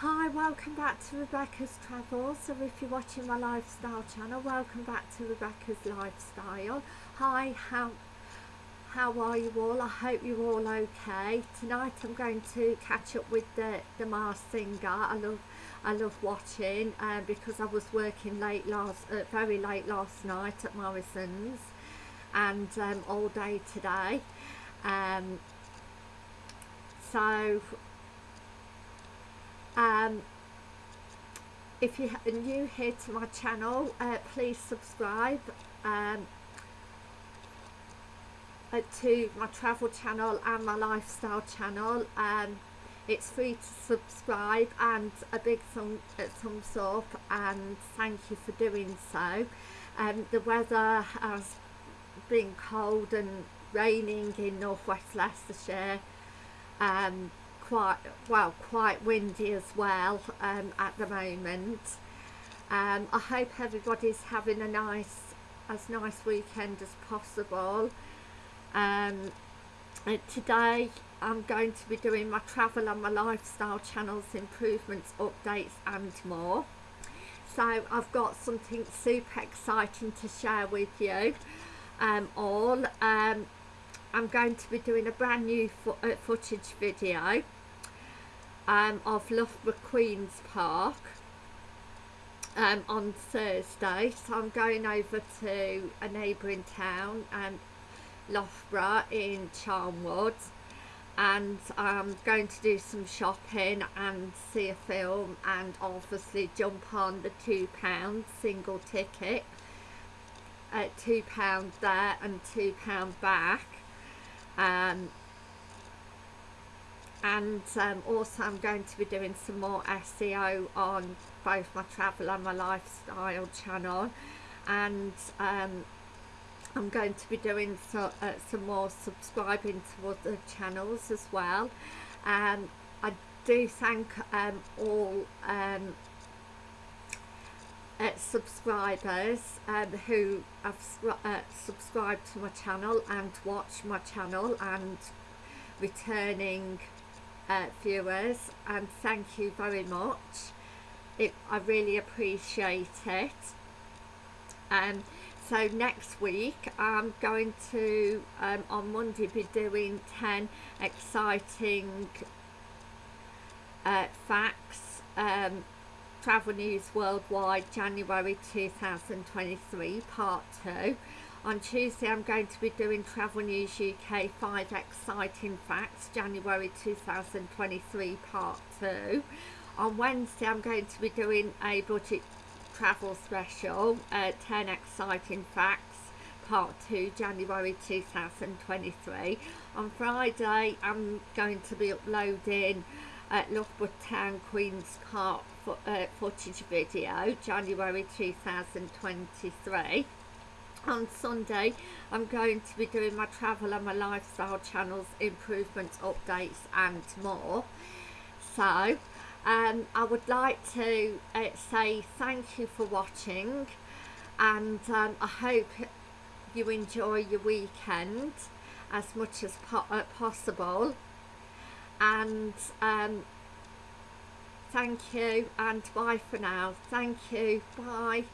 Hi, welcome back to Rebecca's Travels. So if you're watching my lifestyle channel, welcome back to Rebecca's Lifestyle. Hi, how how are you all? I hope you're all okay. Tonight I'm going to catch up with the the Masked Singer. I love I love watching uh, because I was working late last uh, very late last night at Morrison's and um, all day today. Um, so um, if you're new here to my channel uh, please subscribe um, uh, to my travel channel and my lifestyle channel. Um, it's free to subscribe and a big uh, thumbs up and thank you for doing so. Um, the weather has been cold and raining in northwest Leicestershire. Um, quite well quite windy as well um, at the moment. Um, I hope everybody's having a nice as nice weekend as possible. Um, today I'm going to be doing my travel and my lifestyle channels improvements updates and more. So I've got something super exciting to share with you um, all. Um, I'm going to be doing a brand new fo uh, footage video um, of Loughborough Queen's Park um, on Thursday. So I'm going over to a neighbouring town um, Loughborough in Charnwood and I'm going to do some shopping and see a film and obviously jump on the £2 single ticket. At £2 there and £2 back. Um, and um, also I'm going to be doing some more SEO on both my travel and my lifestyle channel. And um, I'm going to be doing so, uh, some more subscribing to other channels as well. Um, I do thank um, all um, uh, subscribers um, who have uh, subscribed to my channel and watch my channel and returning uh, viewers and thank you very much. It, I really appreciate it. Um, so next week I'm going to um, on Monday be doing 10 exciting uh, facts um, travel news worldwide January 2023 part 2 on Tuesday I'm going to be doing Travel News UK 5 Exciting Facts January 2023 Part 2. On Wednesday I'm going to be doing a budget travel special uh, 10 Exciting Facts Part 2 January 2023. On Friday I'm going to be uploading uh, Loughborough Town Queen's Park uh, footage video January 2023 on Sunday I'm going to be doing my travel and my lifestyle channels improvements updates and more. So um, I would like to uh, say thank you for watching and um, I hope you enjoy your weekend as much as po uh, possible. And um, thank you and bye for now. Thank you. Bye